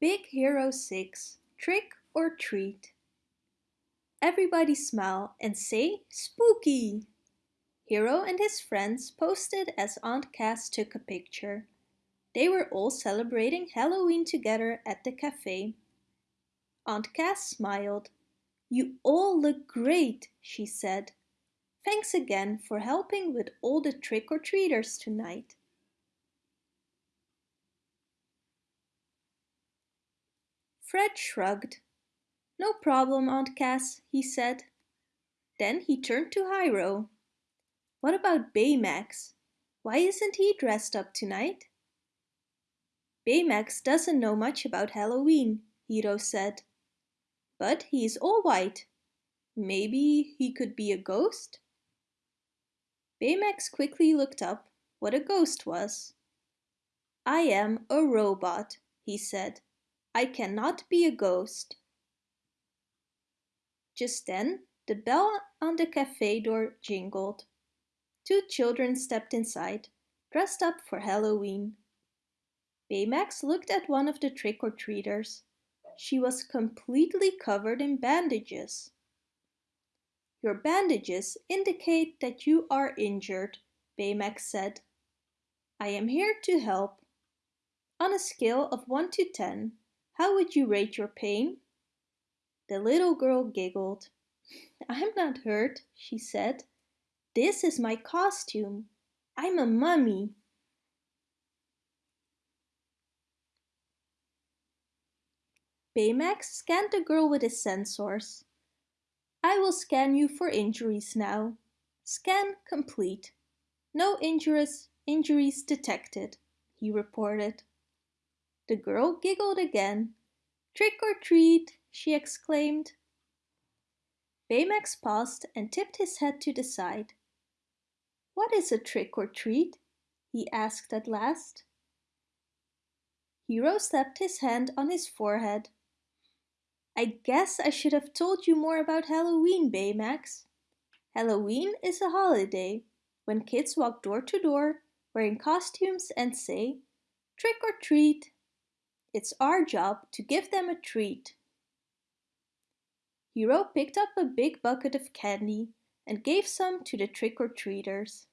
Big Hero 6 Trick or Treat Everybody smile and say spooky! Hiro and his friends posted as Aunt Cass took a picture. They were all celebrating Halloween together at the cafe. Aunt Cass smiled. You all look great, she said. Thanks again for helping with all the trick-or-treaters tonight. Fred shrugged. No problem, Aunt Cass, he said. Then he turned to Hiro. What about Baymax? Why isn't he dressed up tonight? Baymax doesn't know much about Halloween, Hiro said. But he's all white. Maybe he could be a ghost? Baymax quickly looked up what a ghost was. I am a robot, he said. I cannot be a ghost. Just then, the bell on the cafe door jingled. Two children stepped inside, dressed up for Halloween. Baymax looked at one of the trick-or-treaters. She was completely covered in bandages. Your bandages indicate that you are injured, Baymax said. I am here to help. On a scale of 1 to 10, how would you rate your pain? The little girl giggled. I'm not hurt, she said. This is my costume. I'm a mummy. Baymax scanned the girl with his sensors. I will scan you for injuries now. Scan complete. No injuries, injuries detected, he reported. The girl giggled again. Trick or treat, she exclaimed. Baymax paused and tipped his head to the side. What is a trick or treat? he asked at last. Hiro slapped his hand on his forehead. I guess I should have told you more about Halloween, Baymax. Halloween is a holiday when kids walk door to door wearing costumes and say, trick or treat, it's our job to give them a treat. Hiro picked up a big bucket of candy and gave some to the trick-or-treaters.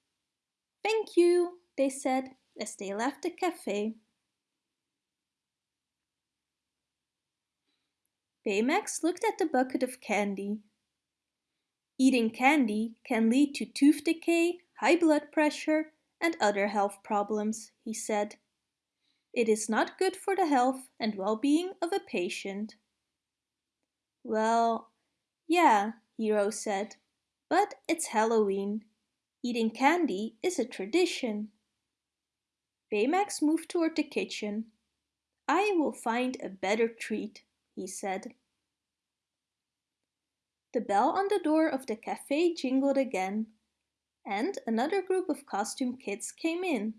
Thank you, they said as they left the cafe. Baymax looked at the bucket of candy. Eating candy can lead to tooth decay, high blood pressure, and other health problems, he said. It is not good for the health and well-being of a patient. Well, yeah, Hiro said, but it's Halloween. Eating candy is a tradition. Baymax moved toward the kitchen. I will find a better treat, he said. The bell on the door of the cafe jingled again, and another group of costume kids came in.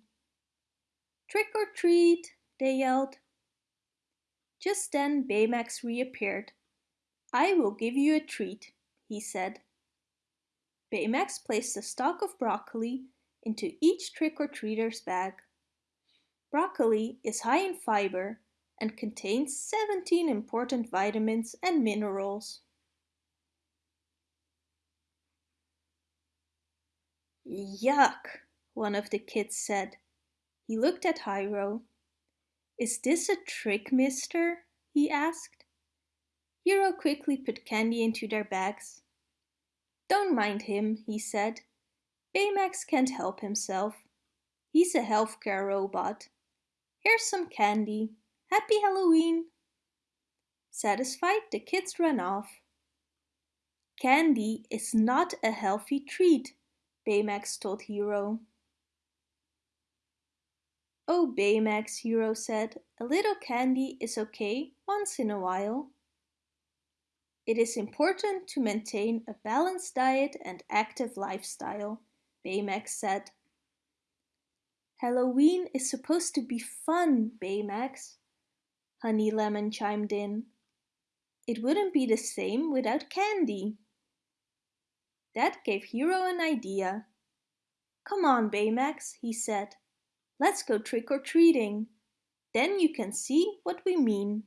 Trick or treat, they yelled. Just then Baymax reappeared. I will give you a treat, he said. Baymax placed a stalk of broccoli into each trick-or-treater's bag. Broccoli is high in fiber and contains 17 important vitamins and minerals. Yuck, one of the kids said. He looked at Hiro. Is this a trick, mister? he asked. Hiro quickly put candy into their bags. Don't mind him, he said. Baymax can't help himself. He's a healthcare robot. Here's some candy. Happy Halloween! Satisfied, the kids ran off. Candy is not a healthy treat, Baymax told Hiro. Oh Baymax, Hiro said, a little candy is okay once in a while. It is important to maintain a balanced diet and active lifestyle, Baymax said. Halloween is supposed to be fun, Baymax, Honey Lemon chimed in. It wouldn't be the same without candy. That gave Hiro an idea. Come on, Baymax, he said. Let's go trick-or-treating. Then you can see what we mean.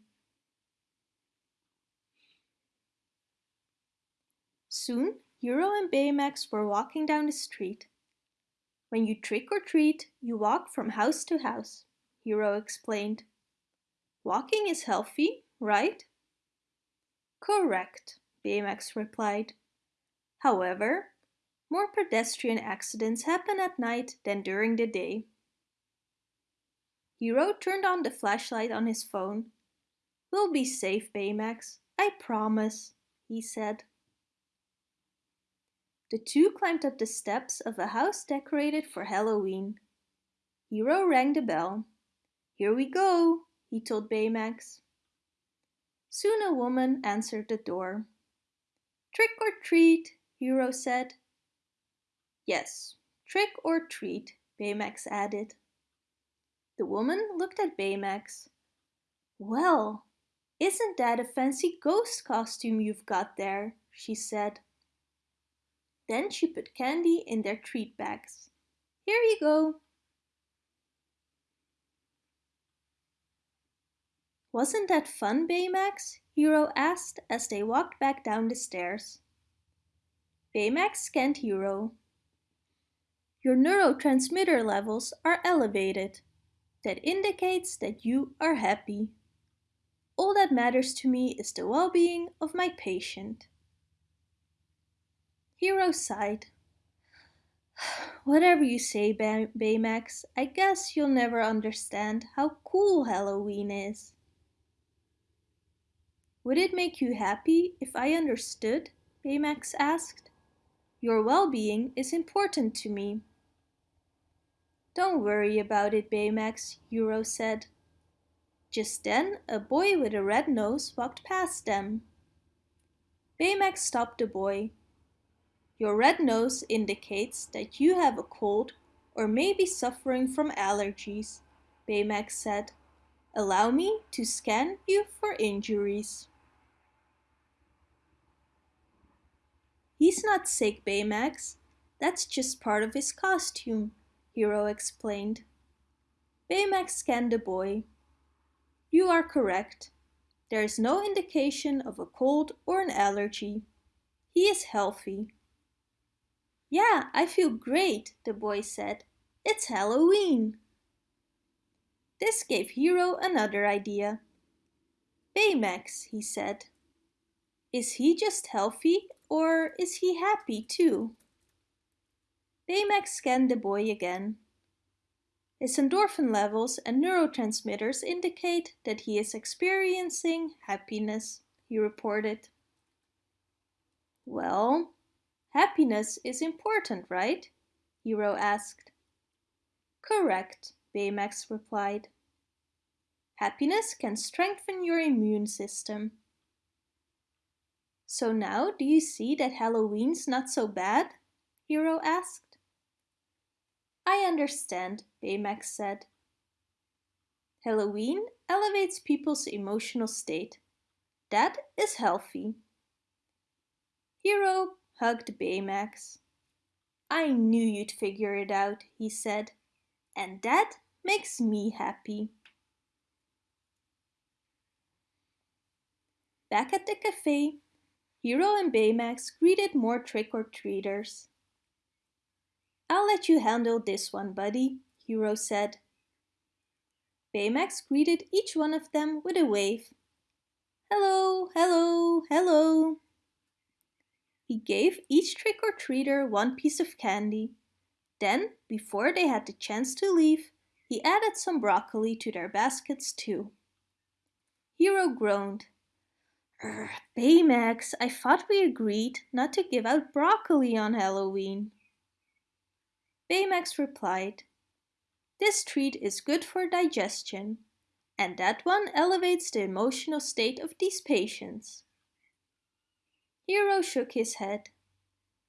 Soon, Hiro and Baymax were walking down the street. When you trick-or-treat, you walk from house to house, Hiro explained. Walking is healthy, right? Correct, Baymax replied. However, more pedestrian accidents happen at night than during the day. Hiro turned on the flashlight on his phone. We'll be safe, Baymax, I promise, he said. The two climbed up the steps of a house decorated for Halloween. Hiro rang the bell. Here we go, he told Baymax. Soon a woman answered the door. Trick or treat, Hiro said. Yes, trick or treat, Baymax added. The woman looked at Baymax. Well, isn't that a fancy ghost costume you've got there, she said. Then she put candy in their treat bags. Here you go. Wasn't that fun, Baymax? Hiro asked as they walked back down the stairs. Baymax scanned Hiro. Your neurotransmitter levels are elevated. That indicates that you are happy. All that matters to me is the well-being of my patient. Hiro sighed. Whatever you say, Bay Baymax, I guess you'll never understand how cool Halloween is. Would it make you happy if I understood? Baymax asked. Your well-being is important to me. Don't worry about it, Baymax, Hiro said. Just then, a boy with a red nose walked past them. Baymax stopped the boy. Your red nose indicates that you have a cold or may be suffering from allergies, Baymax said. Allow me to scan you for injuries. He's not sick, Baymax. That's just part of his costume, Hiro explained. Baymax scanned the boy. You are correct. There is no indication of a cold or an allergy. He is healthy. Yeah, I feel great, the boy said. It's Halloween. This gave Hiro another idea. Baymax, he said. Is he just healthy or is he happy too? Baymax scanned the boy again. His endorphin levels and neurotransmitters indicate that he is experiencing happiness, he reported. Well, happiness is important, right? Hiro asked. Correct, Baymax replied. Happiness can strengthen your immune system. So now do you see that Halloween's not so bad? Hiro asked. I understand, Baymax said. Halloween elevates people's emotional state. That is healthy. Hiro hugged Baymax. I knew you'd figure it out, he said, and that makes me happy. Back at the cafe, Hiro and Baymax greeted more trick-or-treaters. I'll let you handle this one, buddy, Hiro said. Baymax greeted each one of them with a wave. Hello, hello, hello. He gave each trick-or-treater one piece of candy. Then, before they had the chance to leave, he added some broccoli to their baskets too. Hiro groaned. Baymax, I thought we agreed not to give out broccoli on Halloween. Baymax replied, This treat is good for digestion, and that one elevates the emotional state of these patients. Hero shook his head.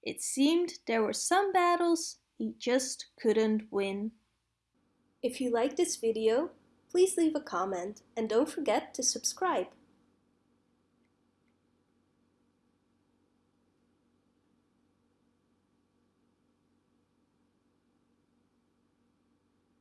It seemed there were some battles he just couldn't win. If you like this video, please leave a comment and don't forget to subscribe.